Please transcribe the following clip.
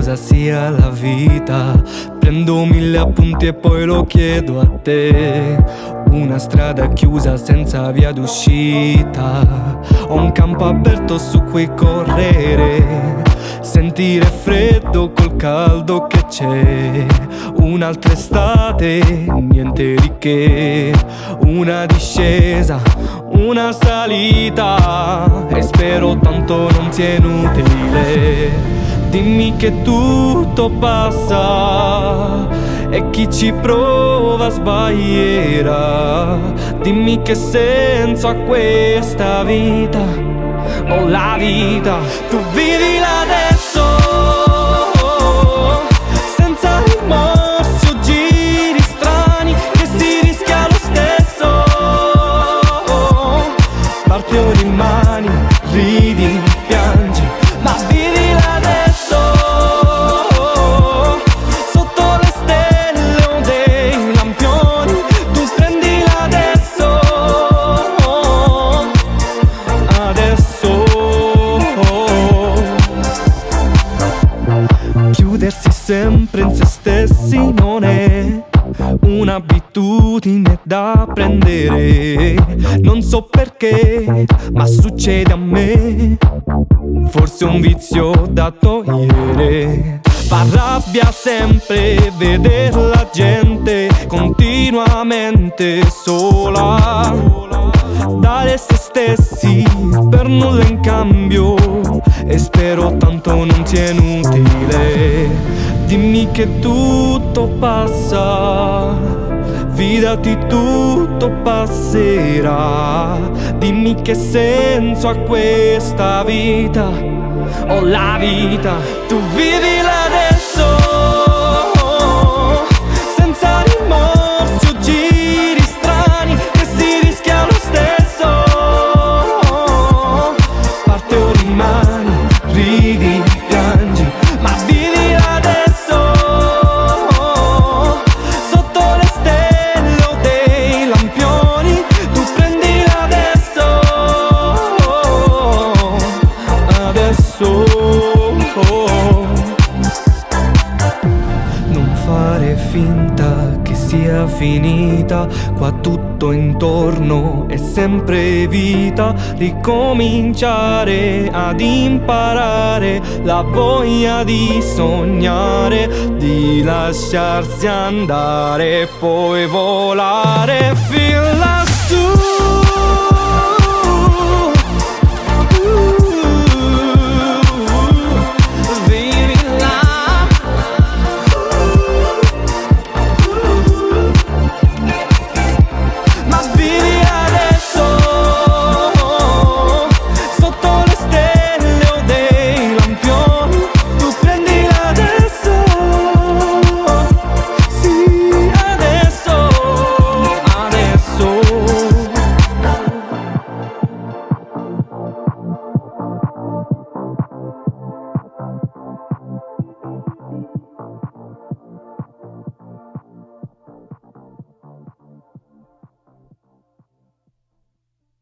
cosa sia la vita. Prendo mille appunti e poi lo chiedo a te. Una strada chiusa senza via d'uscita. Ho un campo aperto su cui correre. Sentire freddo col caldo che c'è. Un'altra estate, niente di che. Una discesa, una salita. E spero tanto non sia inutile. Dimmi che tutto passa e chi ci prova sbaglierà. Dimmi che senso ha questa vita, o la vita, tu vivi adesso. Senza in se stessi non è un'abitudine da prendere. Non so perché, ma succede a me. Forse un vizio da togliere. Fa rabbia sempre vedere la gente continuamente sola. Dare se stessi per nulla in cambio. E spero tanto non sia inutile. Dimmi che tutto passa. Fidati tutto passerà Dimmi che senso ha questa vita O la vita Tu vivila adesso fare finta che sia finita, qua tutto intorno è sempre vita, ricominciare ad imparare la voglia di sognare, di lasciarsi andare e poi volare fin lassù.